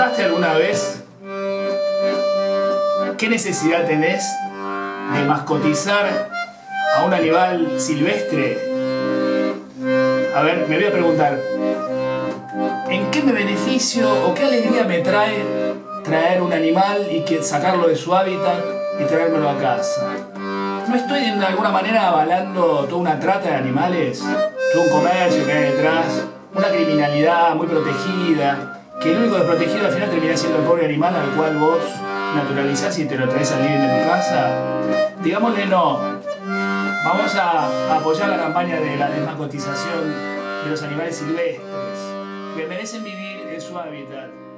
preguntaste alguna vez qué necesidad tenés de mascotizar a un animal silvestre? A ver, me voy a preguntar, ¿en qué me beneficio o qué alegría me trae traer un animal y sacarlo de su hábitat y traérmelo a casa? ¿No estoy de alguna manera avalando toda una trata de animales? Todo un comercio que hay detrás, una criminalidad muy protegida, que el único desprotegido al final termina siendo el pobre animal al cual vos naturalizás y te lo traes al living de tu casa. Digámosle no. Vamos a apoyar la campaña de la desmacotización de los animales silvestres, que merecen vivir en su hábitat.